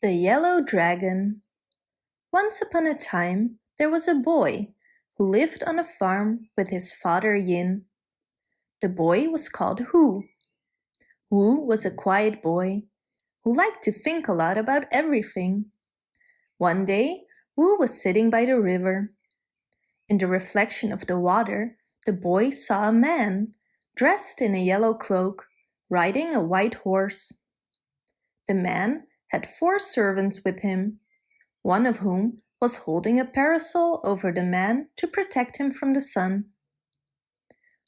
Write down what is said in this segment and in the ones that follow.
The Yellow Dragon Once upon a time there was a boy who lived on a farm with his father Yin. The boy was called Wu. Wu was a quiet boy who liked to think a lot about everything. One day, Wu was sitting by the river. In the reflection of the water, the boy saw a man, dressed in a yellow cloak, riding a white horse. The man had four servants with him, one of whom was holding a parasol over the man to protect him from the sun.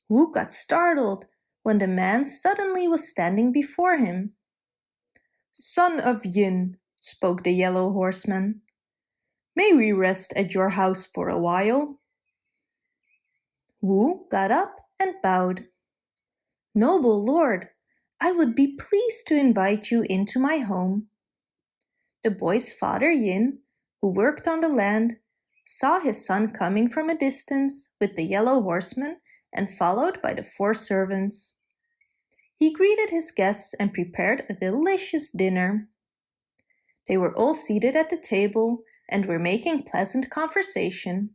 Wu got startled when the man suddenly was standing before him. Son of Yin, spoke the yellow horseman, may we rest at your house for a while? Wu got up and bowed. Noble lord, I would be pleased to invite you into my home. The boy's father Yin, who worked on the land, saw his son coming from a distance with the yellow horseman and followed by the four servants. He greeted his guests and prepared a delicious dinner. They were all seated at the table and were making pleasant conversation.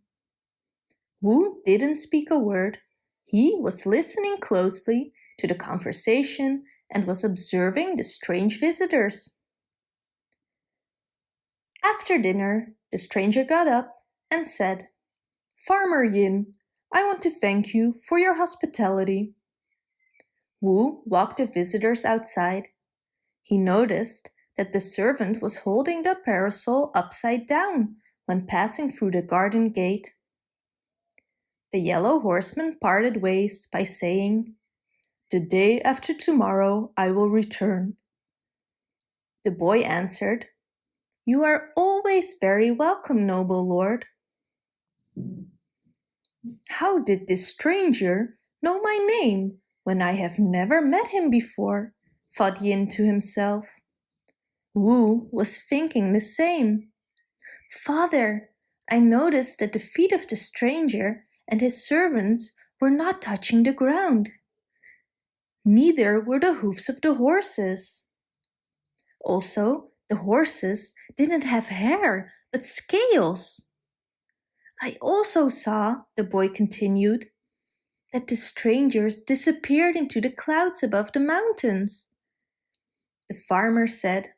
Wu didn't speak a word. He was listening closely to the conversation and was observing the strange visitors. After dinner, the stranger got up and said, Farmer Yin, I want to thank you for your hospitality. Wu walked the visitors outside. He noticed that the servant was holding the parasol upside down when passing through the garden gate. The yellow horseman parted ways by saying, The day after tomorrow I will return. The boy answered, you are always very welcome, noble lord. How did this stranger know my name when I have never met him before? thought Yin to himself. Wu was thinking the same. Father, I noticed that the feet of the stranger and his servants were not touching the ground. Neither were the hoofs of the horses. Also, the horses didn't have hair, but scales. I also saw, the boy continued, that the strangers disappeared into the clouds above the mountains. The farmer said,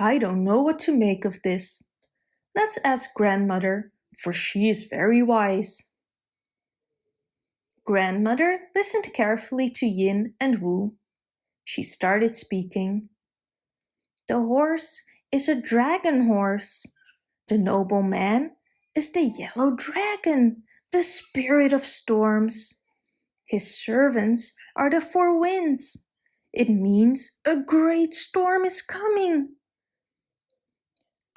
I don't know what to make of this. Let's ask grandmother, for she is very wise. Grandmother listened carefully to Yin and Wu. She started speaking. The horse is a dragon horse. The noble man is the yellow dragon, the spirit of storms. His servants are the four winds. It means a great storm is coming.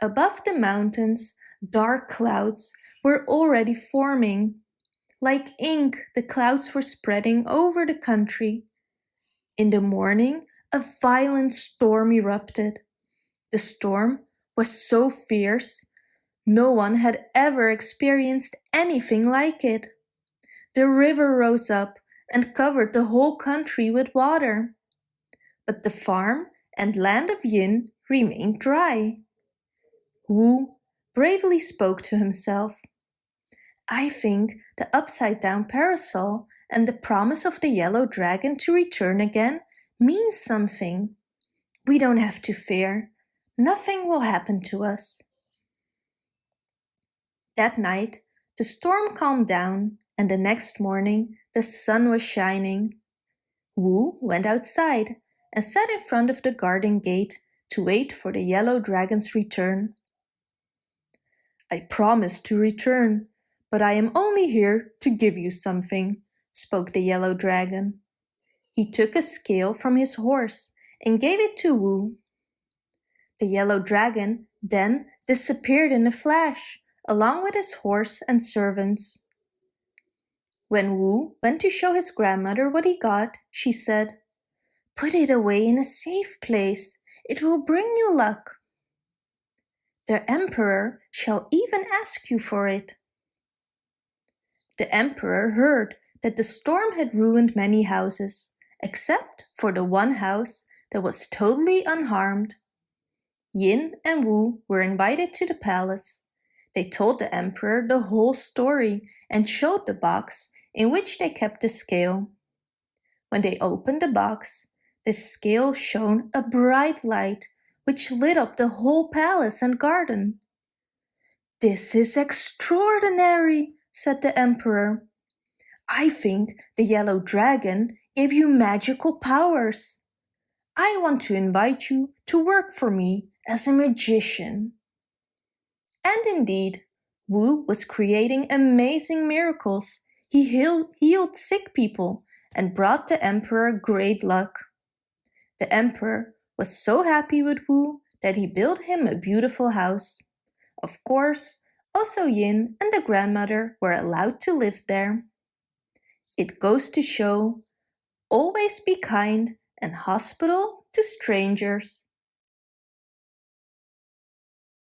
Above the mountains, dark clouds were already forming. Like ink, the clouds were spreading over the country. In the morning, a violent storm erupted. The storm was so fierce, no one had ever experienced anything like it. The river rose up and covered the whole country with water. But the farm and land of Yin remained dry. Wu bravely spoke to himself. I think the upside-down parasol and the promise of the yellow dragon to return again means something. We don't have to fear. Nothing will happen to us. That night, the storm calmed down and the next morning the sun was shining. Wu went outside and sat in front of the garden gate to wait for the yellow dragon's return. I promised to return, but I am only here to give you something, spoke the yellow dragon. He took a scale from his horse and gave it to Wu. The yellow dragon then disappeared in a flash, along with his horse and servants. When Wu went to show his grandmother what he got, she said, Put it away in a safe place. It will bring you luck. The emperor shall even ask you for it. The emperor heard that the storm had ruined many houses, except for the one house that was totally unharmed. Yin and Wu were invited to the palace. They told the emperor the whole story and showed the box in which they kept the scale. When they opened the box, the scale shone a bright light which lit up the whole palace and garden. This is extraordinary, said the emperor. I think the yellow dragon gave you magical powers. I want to invite you to work for me as a magician. And indeed, Wu was creating amazing miracles. He healed, sick people and brought the emperor great luck. The emperor was so happy with Wu that he built him a beautiful house. Of course, also Yin and the grandmother were allowed to live there. It goes to show, always be kind and hospitable to strangers.